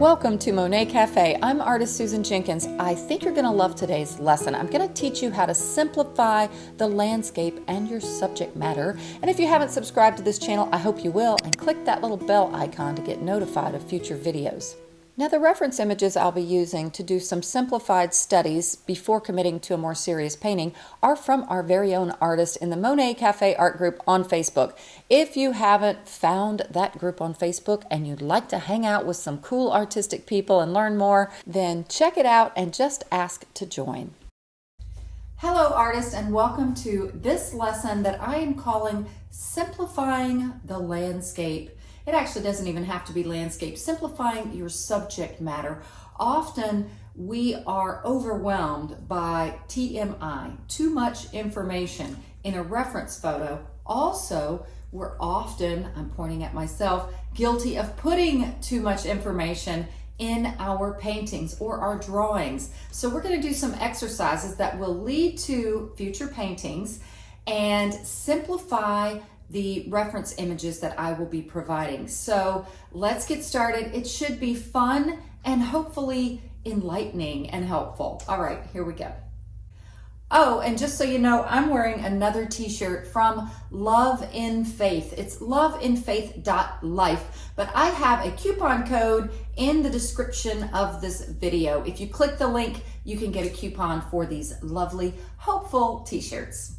Welcome to Monet Cafe. I'm artist Susan Jenkins. I think you're going to love today's lesson. I'm going to teach you how to simplify the landscape and your subject matter. And if you haven't subscribed to this channel, I hope you will and click that little bell icon to get notified of future videos. Now the reference images I'll be using to do some simplified studies before committing to a more serious painting are from our very own artist in the Monet Cafe art group on Facebook. If you haven't found that group on Facebook and you'd like to hang out with some cool artistic people and learn more, then check it out and just ask to join. Hello artists and welcome to this lesson that I am calling Simplifying the Landscape it actually doesn't even have to be landscape. Simplifying your subject matter. Often we are overwhelmed by TMI, too much information in a reference photo. Also, we're often, I'm pointing at myself, guilty of putting too much information in our paintings or our drawings. So we're gonna do some exercises that will lead to future paintings and simplify the reference images that I will be providing. So let's get started. It should be fun and hopefully enlightening and helpful. All right, here we go. Oh, and just so you know, I'm wearing another t-shirt from Love in Faith. It's loveinfaith.life, but I have a coupon code in the description of this video. If you click the link, you can get a coupon for these lovely, hopeful t-shirts.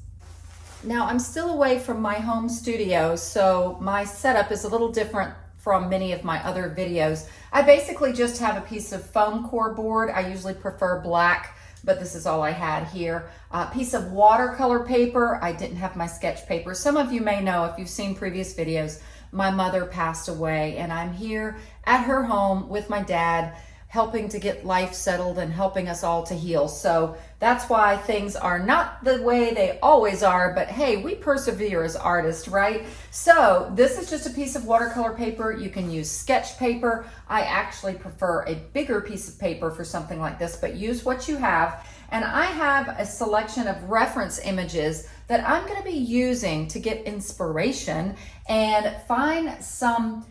Now I'm still away from my home studio, so my setup is a little different from many of my other videos. I basically just have a piece of foam core board. I usually prefer black, but this is all I had here. A piece of watercolor paper. I didn't have my sketch paper. Some of you may know if you've seen previous videos, my mother passed away and I'm here at her home with my dad helping to get life settled and helping us all to heal. So that's why things are not the way they always are, but hey, we persevere as artists, right? So this is just a piece of watercolor paper. You can use sketch paper. I actually prefer a bigger piece of paper for something like this, but use what you have. And I have a selection of reference images that I'm gonna be using to get inspiration and find some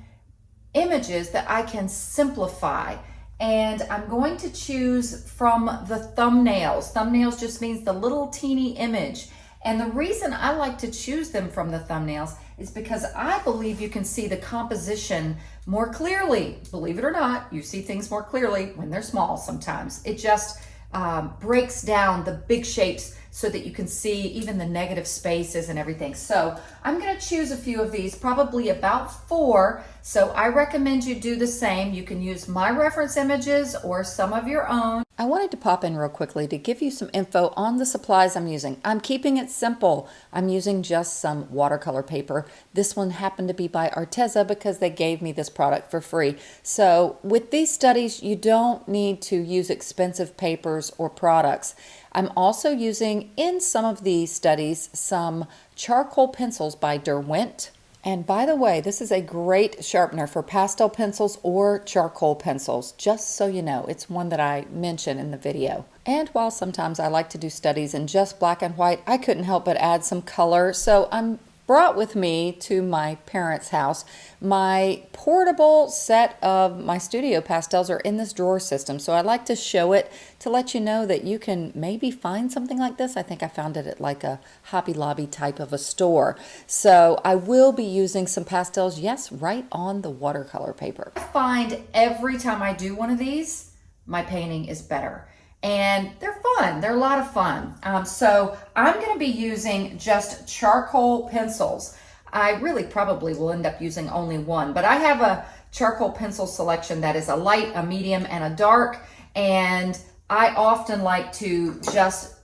images that I can simplify and I'm going to choose from the thumbnails. Thumbnails just means the little teeny image. And the reason I like to choose them from the thumbnails is because I believe you can see the composition more clearly. Believe it or not, you see things more clearly when they're small sometimes. It just um, breaks down the big shapes so that you can see even the negative spaces and everything. So I'm gonna choose a few of these, probably about four. So I recommend you do the same. You can use my reference images or some of your own. I wanted to pop in real quickly to give you some info on the supplies I'm using. I'm keeping it simple. I'm using just some watercolor paper. This one happened to be by Arteza because they gave me this product for free. So with these studies, you don't need to use expensive papers or products. I'm also using in some of these studies some charcoal pencils by Derwent. And by the way, this is a great sharpener for pastel pencils or charcoal pencils, just so you know. It's one that I mention in the video. And while sometimes I like to do studies in just black and white, I couldn't help but add some color. So I'm brought with me to my parents' house. My portable set of my studio pastels are in this drawer system, so I'd like to show it to let you know that you can maybe find something like this. I think I found it at like a Hobby Lobby type of a store. So I will be using some pastels, yes, right on the watercolor paper. I find every time I do one of these, my painting is better and they're fun. They're a lot of fun. Um, so I'm going to be using just charcoal pencils. I really probably will end up using only one, but I have a charcoal pencil selection that is a light, a medium, and a dark. And I often like to just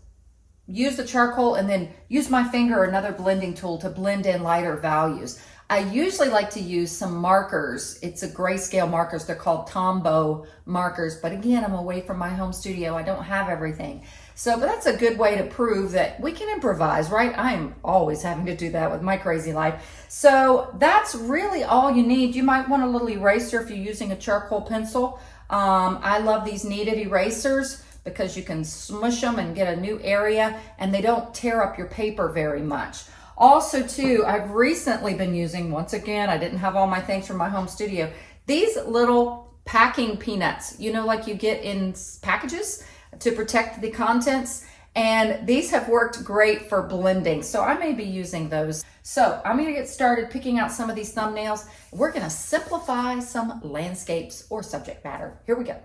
use the charcoal and then use my finger or another blending tool to blend in lighter values. I usually like to use some markers. It's a grayscale markers. They're called Tombow markers. But again, I'm away from my home studio. I don't have everything. So, but that's a good way to prove that we can improvise, right? I'm always having to do that with my crazy life. So that's really all you need. You might want a little eraser if you're using a charcoal pencil. Um, I love these kneaded erasers because you can smush them and get a new area and they don't tear up your paper very much. Also too, I've recently been using, once again, I didn't have all my things from my home studio, these little packing peanuts, you know, like you get in packages to protect the contents. And these have worked great for blending. So I may be using those. So I'm gonna get started picking out some of these thumbnails. We're gonna simplify some landscapes or subject matter. Here we go.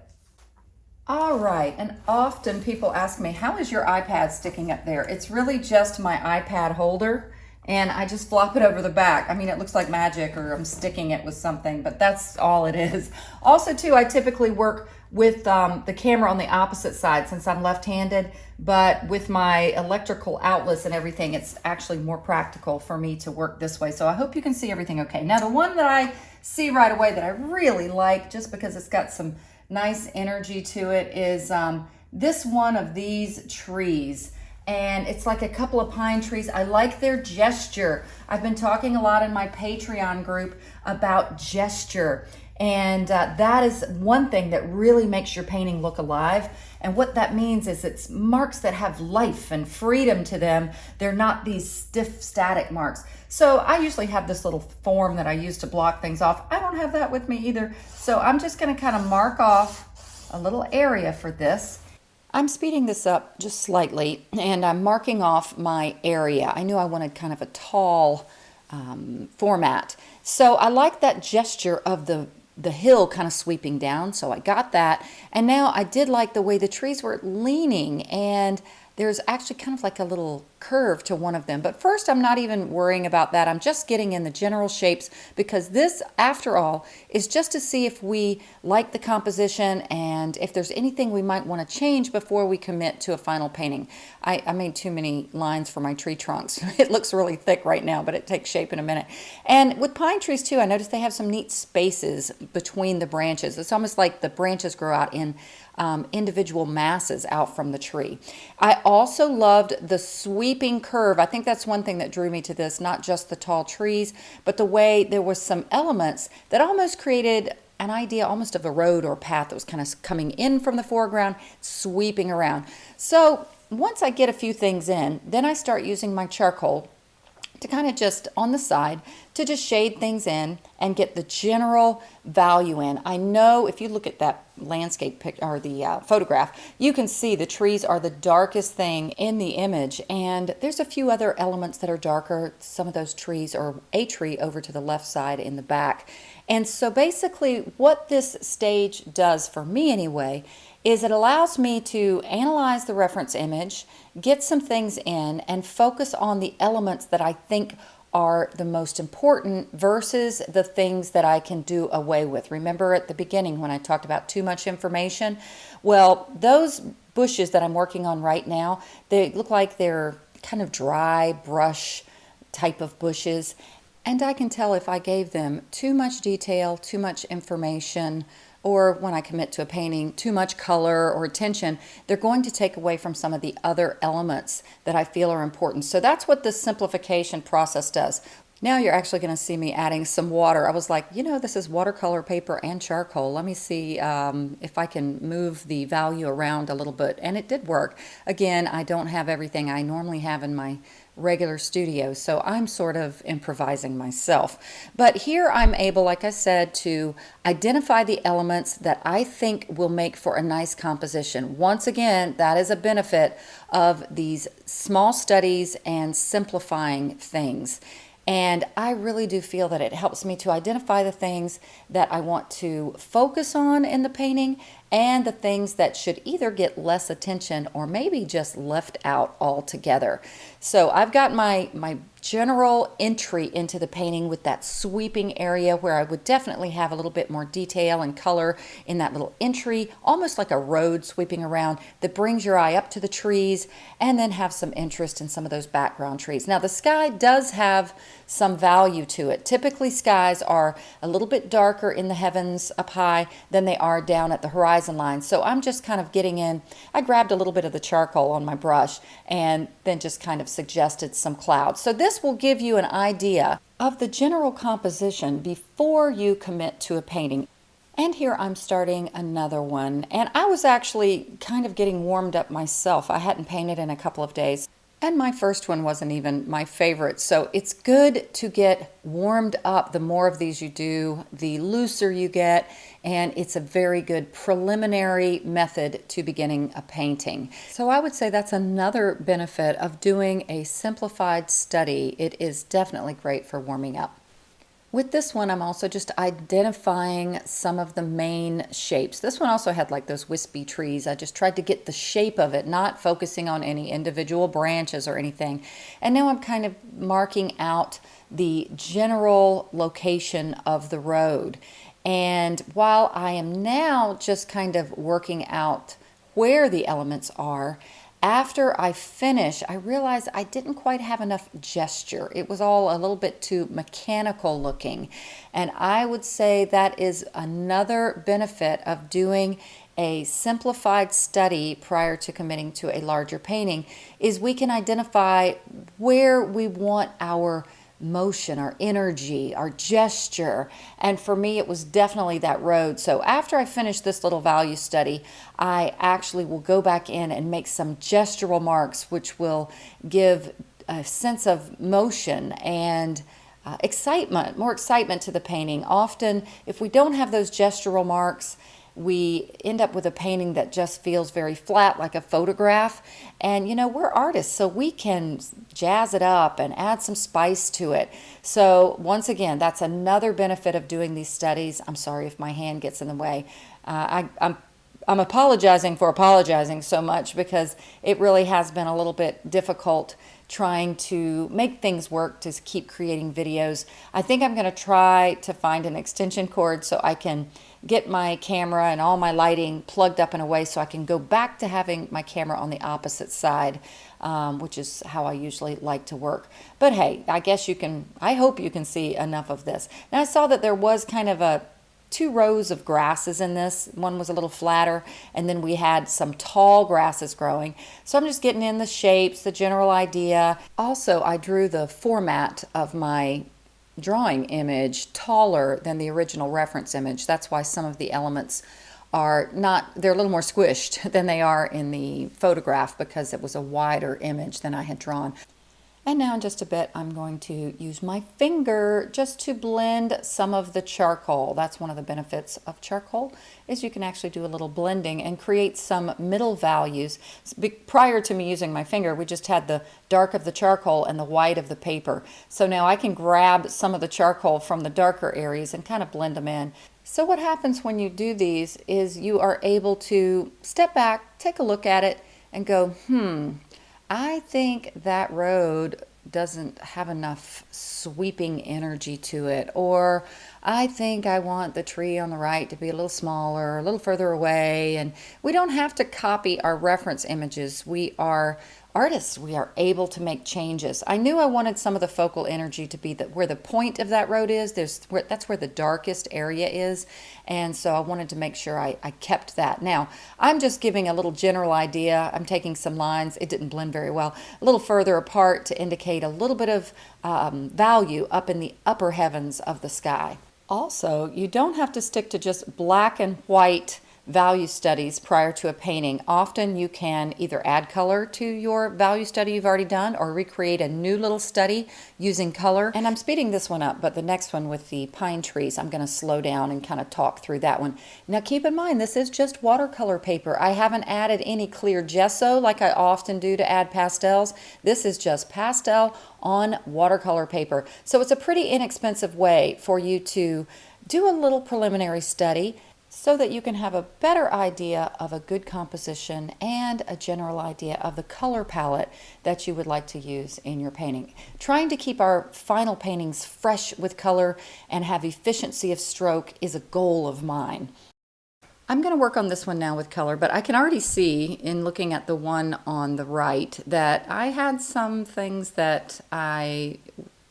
All right, and often people ask me, how is your iPad sticking up there? It's really just my iPad holder and I just flop it over the back. I mean, it looks like magic or I'm sticking it with something, but that's all it is. Also too, I typically work with um, the camera on the opposite side since I'm left-handed, but with my electrical outlets and everything, it's actually more practical for me to work this way. So I hope you can see everything okay. Now, the one that I see right away that I really like, just because it's got some nice energy to it, is um, this one of these trees and it's like a couple of pine trees. I like their gesture. I've been talking a lot in my Patreon group about gesture. And uh, that is one thing that really makes your painting look alive. And what that means is it's marks that have life and freedom to them. They're not these stiff, static marks. So I usually have this little form that I use to block things off. I don't have that with me either. So I'm just gonna kind of mark off a little area for this. I'm speeding this up just slightly and I'm marking off my area. I knew I wanted kind of a tall um, format. So I like that gesture of the the hill kind of sweeping down. So I got that. And now I did like the way the trees were leaning and there's actually kind of like a little curve to one of them. But first, I'm not even worrying about that. I'm just getting in the general shapes because this, after all, is just to see if we like the composition and if there's anything we might want to change before we commit to a final painting. I, I made too many lines for my tree trunks. it looks really thick right now, but it takes shape in a minute. And with pine trees too, I noticed they have some neat spaces between the branches. It's almost like the branches grow out in um, individual masses out from the tree. I also loved the sweeping curve. I think that's one thing that drew me to this, not just the tall trees, but the way there was some elements that almost created an idea almost of a road or path that was kind of coming in from the foreground, sweeping around. So once I get a few things in, then I start using my charcoal to kind of just on the side to just shade things in and get the general value in. I know if you look at that landscape pic or the uh, photograph, you can see the trees are the darkest thing in the image and there's a few other elements that are darker. Some of those trees are a tree over to the left side in the back. And so basically what this stage does for me anyway is it allows me to analyze the reference image, get some things in, and focus on the elements that I think are the most important versus the things that I can do away with. Remember at the beginning when I talked about too much information? Well, those bushes that I'm working on right now, they look like they're kind of dry brush type of bushes. And I can tell if I gave them too much detail, too much information, or when I commit to a painting, too much color or attention, they're going to take away from some of the other elements that I feel are important. So that's what the simplification process does. Now you're actually going to see me adding some water. I was like, you know, this is watercolor paper and charcoal. Let me see um, if I can move the value around a little bit. And it did work. Again, I don't have everything I normally have in my regular studio, so I'm sort of improvising myself. But here I'm able, like I said, to identify the elements that I think will make for a nice composition. Once again, that is a benefit of these small studies and simplifying things. And I really do feel that it helps me to identify the things that I want to focus on in the painting and the things that should either get less attention or maybe just left out altogether. So I've got my, my general entry into the painting with that sweeping area where I would definitely have a little bit more detail and color in that little entry, almost like a road sweeping around that brings your eye up to the trees and then have some interest in some of those background trees. Now the sky does have some value to it. Typically skies are a little bit darker in the heavens up high than they are down at the horizon line. So I'm just kind of getting in, I grabbed a little bit of the charcoal on my brush and then just kind of suggested some clouds. So this will give you an idea of the general composition before you commit to a painting. And here I'm starting another one. And I was actually kind of getting warmed up myself. I hadn't painted in a couple of days. And my first one wasn't even my favorite. So it's good to get warmed up. The more of these you do, the looser you get. And it's a very good preliminary method to beginning a painting. So I would say that's another benefit of doing a simplified study. It is definitely great for warming up. With this one, I'm also just identifying some of the main shapes. This one also had like those wispy trees. I just tried to get the shape of it, not focusing on any individual branches or anything. And now I'm kind of marking out the general location of the road. And while I am now just kind of working out where the elements are, after I finish, I realized I didn't quite have enough gesture. It was all a little bit too mechanical looking. And I would say that is another benefit of doing a simplified study prior to committing to a larger painting is we can identify where we want our motion, our energy, our gesture. And for me, it was definitely that road. So after I finish this little value study, I actually will go back in and make some gestural marks, which will give a sense of motion and uh, excitement, more excitement to the painting. Often, if we don't have those gestural marks, we end up with a painting that just feels very flat like a photograph. And you know we're artists so we can jazz it up and add some spice to it. So once again that's another benefit of doing these studies. I'm sorry if my hand gets in the way. Uh, I, I'm I'm apologizing for apologizing so much because it really has been a little bit difficult trying to make things work to keep creating videos. I think I'm going to try to find an extension cord so I can get my camera and all my lighting plugged up in a way so I can go back to having my camera on the opposite side, um, which is how I usually like to work. But hey, I guess you can, I hope you can see enough of this. Now I saw that there was kind of a two rows of grasses in this. One was a little flatter, and then we had some tall grasses growing. So I'm just getting in the shapes, the general idea. Also, I drew the format of my drawing image taller than the original reference image. That's why some of the elements are not, they're a little more squished than they are in the photograph because it was a wider image than I had drawn. And now in just a bit, I'm going to use my finger just to blend some of the charcoal. That's one of the benefits of charcoal is you can actually do a little blending and create some middle values. Prior to me using my finger, we just had the dark of the charcoal and the white of the paper. So now I can grab some of the charcoal from the darker areas and kind of blend them in. So what happens when you do these is you are able to step back, take a look at it, and go, hmm, I think that road doesn't have enough sweeping energy to it. Or I think I want the tree on the right to be a little smaller, a little further away. And we don't have to copy our reference images. We are artists, we are able to make changes. I knew I wanted some of the focal energy to be the, where the point of that road is. There's where, That's where the darkest area is. And so I wanted to make sure I, I kept that. Now, I'm just giving a little general idea. I'm taking some lines. It didn't blend very well. A little further apart to indicate a little bit of um, value up in the upper heavens of the sky. Also, you don't have to stick to just black and white value studies prior to a painting. Often you can either add color to your value study you've already done or recreate a new little study using color. And I'm speeding this one up, but the next one with the pine trees, I'm going to slow down and kind of talk through that one. Now keep in mind, this is just watercolor paper. I haven't added any clear gesso like I often do to add pastels. This is just pastel on watercolor paper. So it's a pretty inexpensive way for you to do a little preliminary study so that you can have a better idea of a good composition and a general idea of the color palette that you would like to use in your painting. Trying to keep our final paintings fresh with color and have efficiency of stroke is a goal of mine. I'm going to work on this one now with color, but I can already see in looking at the one on the right that I had some things that I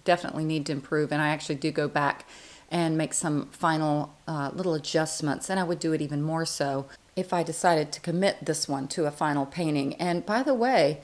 definitely need to improve and I actually do go back and make some final uh, little adjustments. And I would do it even more so if I decided to commit this one to a final painting. And by the way,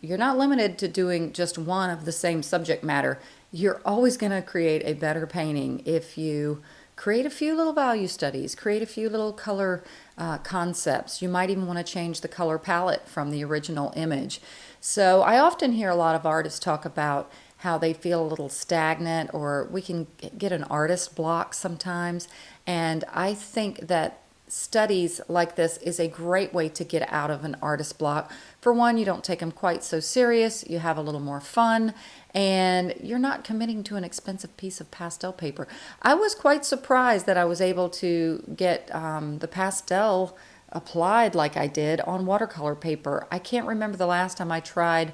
you're not limited to doing just one of the same subject matter. You're always going to create a better painting if you create a few little value studies, create a few little color uh, concepts. You might even want to change the color palette from the original image. So I often hear a lot of artists talk about how they feel a little stagnant or we can get an artist block sometimes. And I think that studies like this is a great way to get out of an artist block. For one, you don't take them quite so serious, you have a little more fun, and you're not committing to an expensive piece of pastel paper. I was quite surprised that I was able to get um, the pastel applied like I did on watercolor paper. I can't remember the last time I tried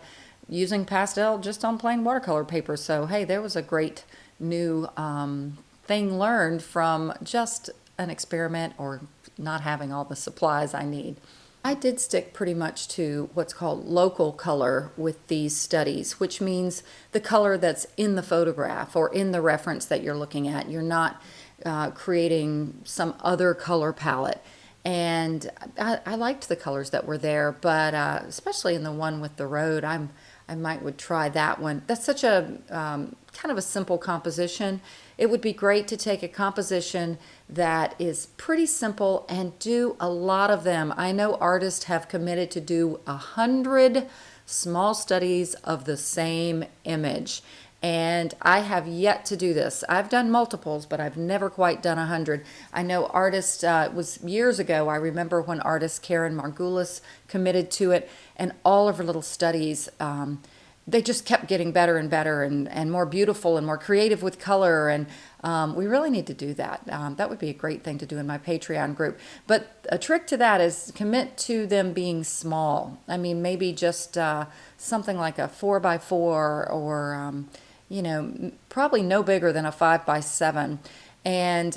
using pastel just on plain watercolor paper. So, hey, there was a great new um, thing learned from just an experiment or not having all the supplies I need. I did stick pretty much to what's called local color with these studies, which means the color that's in the photograph or in the reference that you're looking at. You're not uh, creating some other color palette. And I, I, liked the colors that were there, but uh, especially in the one with the road, I'm I might would try that one. That's such a um, kind of a simple composition. It would be great to take a composition that is pretty simple and do a lot of them. I know artists have committed to do a hundred small studies of the same image and I have yet to do this. I've done multiples, but I've never quite done a hundred. I know artists, uh, it was years ago, I remember when artist Karen Margulis committed to it, and all of her little studies, um, they just kept getting better and better and, and more beautiful and more creative with color. And um, we really need to do that. Um, that would be a great thing to do in my Patreon group. But a trick to that is commit to them being small. I mean, maybe just uh, something like a four by four or, um, you know, probably no bigger than a five by seven. And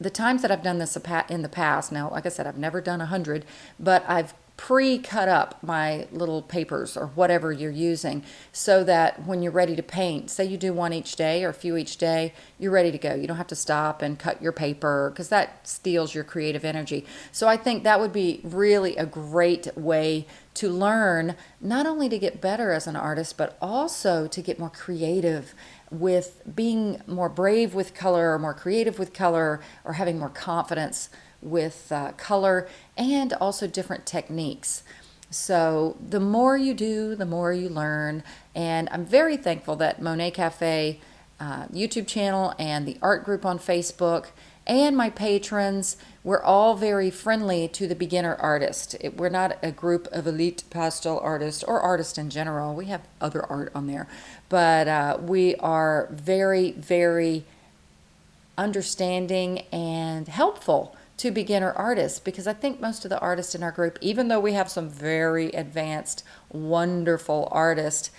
the times that I've done this in the past, now, like I said, I've never done a hundred, but I've pre-cut up my little papers or whatever you're using so that when you're ready to paint, say you do one each day or a few each day, you're ready to go. You don't have to stop and cut your paper because that steals your creative energy. So I think that would be really a great way to learn not only to get better as an artist, but also to get more creative with being more brave with color or more creative with color or having more confidence with uh, color and also different techniques. So the more you do, the more you learn. And I'm very thankful that Monet Cafe uh, YouTube channel and the art group on Facebook and my patrons, we're all very friendly to the beginner artist. It, we're not a group of elite pastel artists or artists in general. We have other art on there. But uh, we are very, very understanding and helpful to beginner artists because I think most of the artists in our group, even though we have some very advanced, wonderful artists,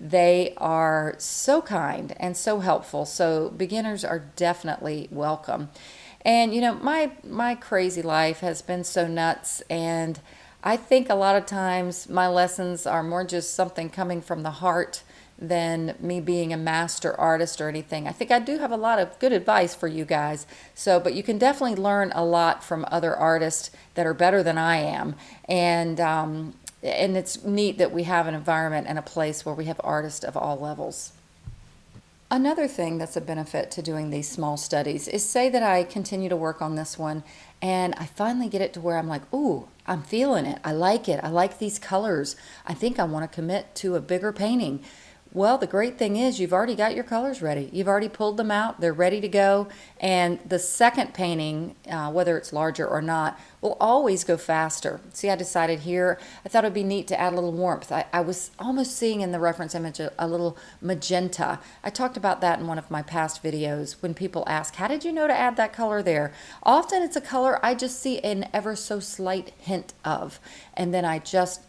they are so kind and so helpful. So beginners are definitely welcome. And you know, my my crazy life has been so nuts and I think a lot of times my lessons are more just something coming from the heart than me being a master artist or anything. I think I do have a lot of good advice for you guys. So, but you can definitely learn a lot from other artists that are better than I am. And, um, and it's neat that we have an environment and a place where we have artists of all levels. Another thing that's a benefit to doing these small studies is say that I continue to work on this one and I finally get it to where I'm like, ooh, I'm feeling it. I like it. I like these colors. I think I want to commit to a bigger painting. Well, the great thing is you've already got your colors ready. You've already pulled them out. They're ready to go. And the second painting, uh, whether it's larger or not, will always go faster. See, I decided here, I thought it would be neat to add a little warmth. I, I was almost seeing in the reference image a, a, little magenta. I talked about that in one of my past videos when people ask, how did you know to add that color there? Often it's a color I just see an ever so slight hint of. And then I just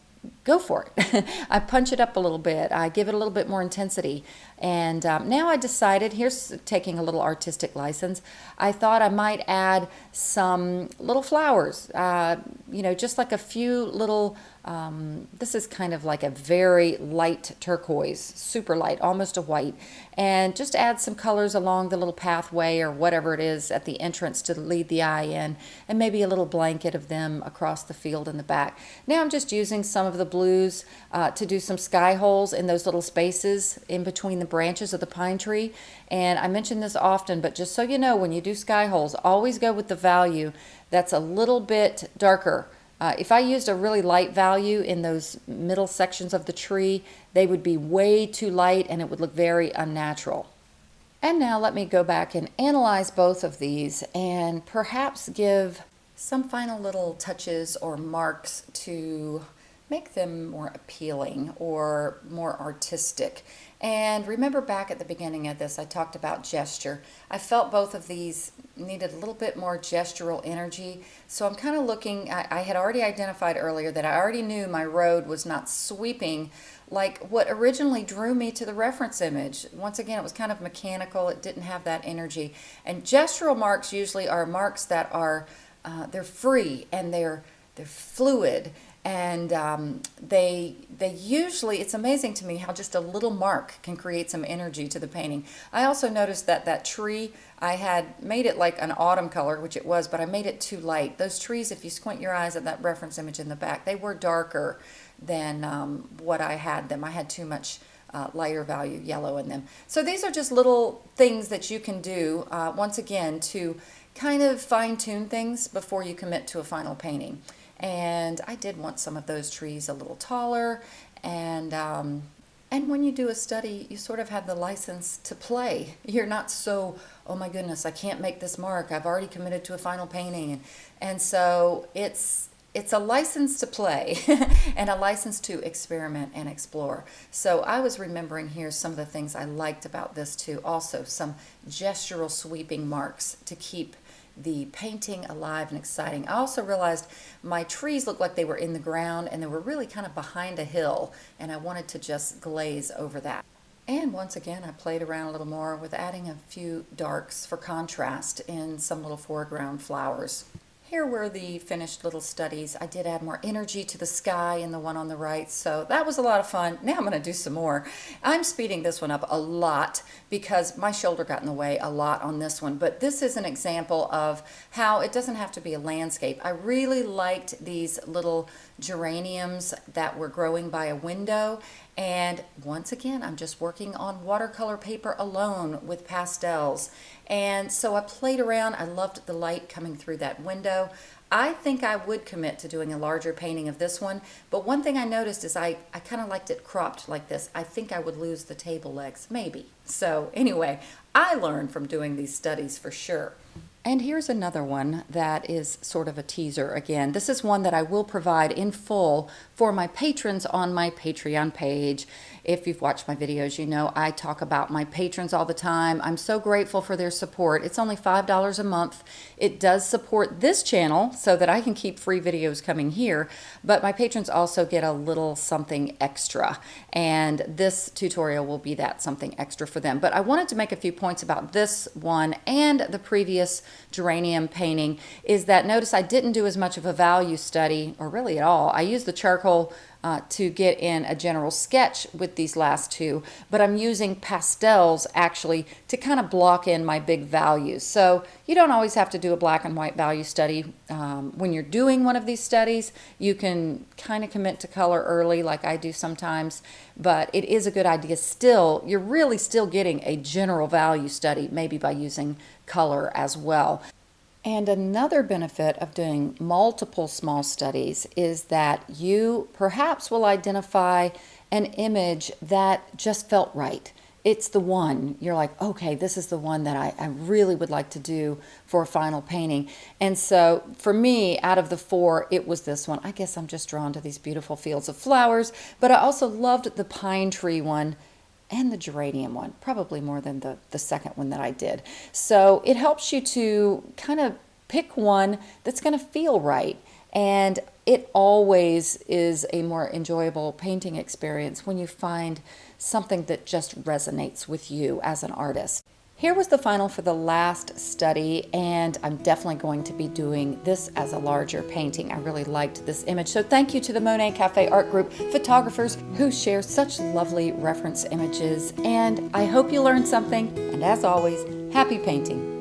go for it. I punch it up a little bit. I give it a little bit more intensity. And um, now I decided, here's taking a little artistic license, I thought I might add some little flowers, uh, you know, just like a few little, um, this is kind of like a very light turquoise, super light, almost a white. And just add some colors along the little pathway or whatever it is at the entrance to lead the eye in, and maybe a little blanket of them across the field in the back. Now I'm just using some of the blues uh, to do some sky holes in those little spaces in between the branches of the pine tree. And I mention this often, but just so you know, when you do sky holes, always go with the value that's a little bit darker. Uh, if I used a really light value in those middle sections of the tree, they would be way too light and it would look very unnatural. And now let me go back and analyze both of these and perhaps give some final little touches or marks to make them more appealing or more artistic. And remember back at the beginning of this, I talked about gesture. I felt both of these needed a little bit more gestural energy. So I'm kind of looking, I, I, had already identified earlier that I already knew my road was not sweeping like what originally drew me to the reference image. Once again, it was kind of mechanical. It didn't have that energy. And gestural marks usually are marks that are, uh, they're free and they're, they're fluid and um, they they usually it's amazing to me how just a little mark can create some energy to the painting. I also noticed that that tree I had made it like an autumn color which it was but I made it too light. Those trees if you squint your eyes at that reference image in the back they were darker than um, what I had them. I had too much uh, lighter value yellow in them. So these are just little things that you can do uh, once again to kind of fine-tune things before you commit to a final painting and I did want some of those trees a little taller and um, and when you do a study you sort of have the license to play you're not so oh my goodness I can't make this mark I've already committed to a final painting and, and so it's it's a license to play and a license to experiment and explore. So I was remembering here some of the things I liked about this too. Also some gestural sweeping marks to keep the painting alive and exciting. I also realized my trees looked like they were in the ground and they were really kind of behind a hill and I wanted to just glaze over that. And once again, I played around a little more with adding a few darks for contrast in some little foreground flowers. Here were the finished little studies. I did add more energy to the sky in the one on the right, so that was a lot of fun. Now I'm going to do some more. I'm speeding this one up a lot because my shoulder got in the way a lot on this one, but this is an example of how it doesn't have to be a landscape. I really liked these little geraniums that were growing by a window, and once again, I'm just working on watercolor paper alone with pastels. And so I played around. I loved the light coming through that window. I think I would commit to doing a larger painting of this one, but one thing I noticed is I, I kind of liked it cropped like this. I think I would lose the table legs, maybe. So anyway, I learned from doing these studies for sure. And here's another one that is sort of a teaser again. This is one that I will provide in full for my patrons on my Patreon page. If you've watched my videos, you know I talk about my patrons all the time. I'm so grateful for their support. It's only $5 a month. It does support this channel so that I can keep free videos coming here, but my patrons also get a little something extra, and this tutorial will be that something extra for them. But I wanted to make a few points about this one and the previous geranium painting is that notice I didn't do as much of a value study, or really at all. I used the charcoal uh, to get in a general sketch with these last two, but I'm using pastels actually to kind of block in my big values. So you don't always have to do a black and white value study. Um, when you're doing one of these studies, you can kind of commit to color early like I do sometimes, but it is a good idea still. You're really still getting a general value study, maybe by using color as well. And another benefit of doing multiple small studies is that you perhaps will identify an image that just felt right. It's the one. You're like, okay, this is the one that I, I really would like to do for a final painting. And so for me, out of the four, it was this one. I guess I'm just drawn to these beautiful fields of flowers, but I also loved the pine tree one and the geranium one, probably more than the, the second one that I did. So it helps you to kind of pick one that's going to feel right. And it always is a more enjoyable painting experience when you find something that just resonates with you as an artist. Here was the final for the last study, and I'm definitely going to be doing this as a larger painting. I really liked this image. So thank you to the Monet Cafe Art Group photographers who share such lovely reference images. And I hope you learned something. And as always, happy painting.